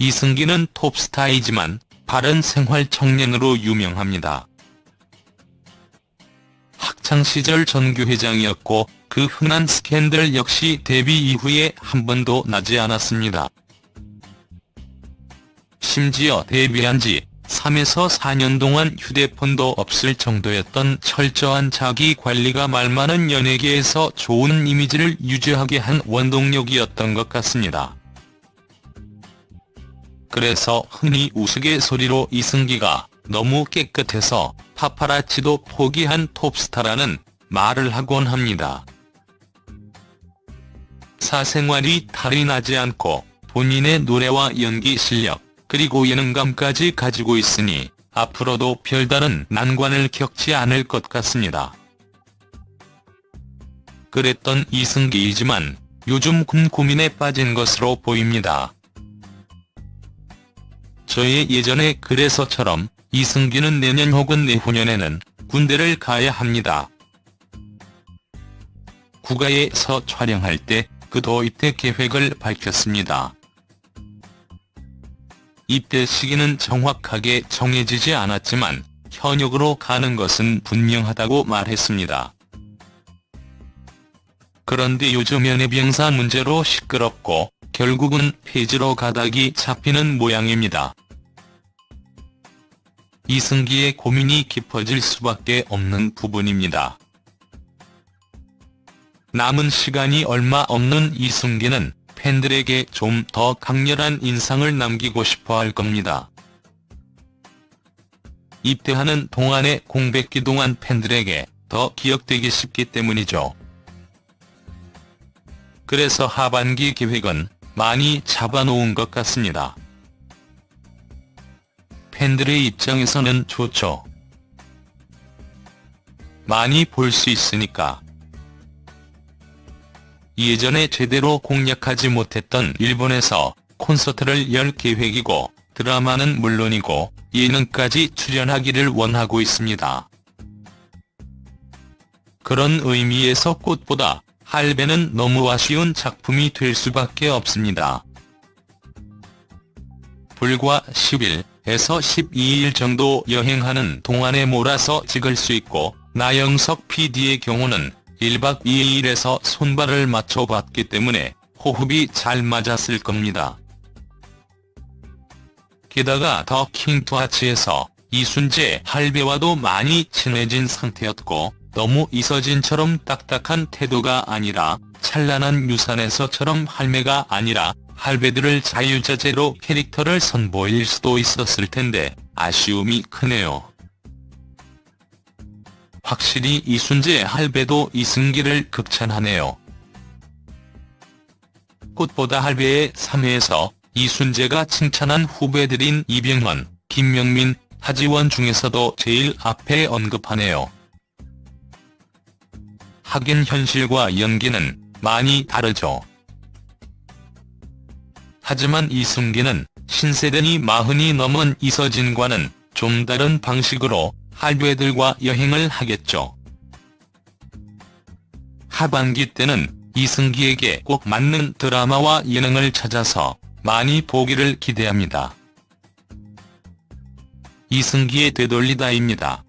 이승기는 톱스타이지만 바른 생활 청년으로 유명합니다. 학창시절 전교회장이었고 그 흔한 스캔들 역시 데뷔 이후에 한 번도 나지 않았습니다. 심지어 데뷔한 지 3에서 4년 동안 휴대폰도 없을 정도였던 철저한 자기관리가 말많은 연예계에서 좋은 이미지를 유지하게 한 원동력이었던 것 같습니다. 그래서 흔히 우스갯소리로 이승기가 너무 깨끗해서 파파라치도 포기한 톱스타라는 말을 하곤 합니다. 사생활이 탈이 나지 않고 본인의 노래와 연기 실력, 그리고 예능감까지 가지고 있으니 앞으로도 별다른 난관을 겪지 않을 것 같습니다. 그랬던 이승기이지만 요즘 군 고민에 빠진 것으로 보입니다. 저의 예전에 그래서처럼 이승기는 내년 혹은 내후년에는 군대를 가야 합니다. 국가에서 촬영할 때 그 도 입대 계획을 밝혔습니다. 입대 시기는 정확하게 정해지지 않았지만 현역으로 가는 것은 분명하다고 말했습니다. 그런데 요즘 연예 병사 문제로 시끄럽고 결국은 폐지로 가닥이 잡히는 모양입니다. 이승기의 고민이 깊어질 수밖에 없는 부분입니다. 남은 시간이 얼마 없는 이승기는 팬들에게 좀 더 강렬한 인상을 남기고 싶어 할 겁니다. 입대하는 동안의 공백기 동안 팬들에게 더 기억되기 쉽기 때문이죠. 그래서 하반기 계획은 많이 잡아놓은 것 같습니다. 팬들의 입장에서는 좋죠. 많이 볼 수 있으니까. 예전에 제대로 공략하지 못했던 일본에서 콘서트를 열 계획이고 드라마는 물론이고 예능까지 출연하기를 원하고 있습니다. 그런 의미에서 꽃보다 할배는 너무 아쉬운 작품이 될 수밖에 없습니다. 불과 10일에서 12일 정도 여행하는 동안에 몰아서 찍을 수 있고 나영석 PD의 경우는 1박 2일에서 손발을 맞춰봤기 때문에 호흡이 잘 맞았을 겁니다. 게다가 더 킹투아치에서 이순재 할배와도 많이 친해진 상태였고 너무 이서진처럼 딱딱한 태도가 아니라 찬란한 유산에서처럼 할매가 아니라 할배들을 자유자재로 캐릭터를 선보일 수도 있었을 텐데 아쉬움이 크네요. 확실히 이순재 할배도 이승기를 극찬하네요. 꽃보다 할배의 3회에서 이순재가 칭찬한 후배들인 이병헌, 김명민, 하지원 중에서도 제일 앞에 언급하네요. 하긴 현실과 연기는 많이 다르죠. 하지만 이승기는 신세대니 마흔이 넘은 이서진과는 좀 다른 방식으로 할배들과 여행을 하겠죠. 하반기 때는 이승기에게 꼭 맞는 드라마와 예능을 찾아서 많이 보기를 기대합니다. 이승기의 되돌리다입니다.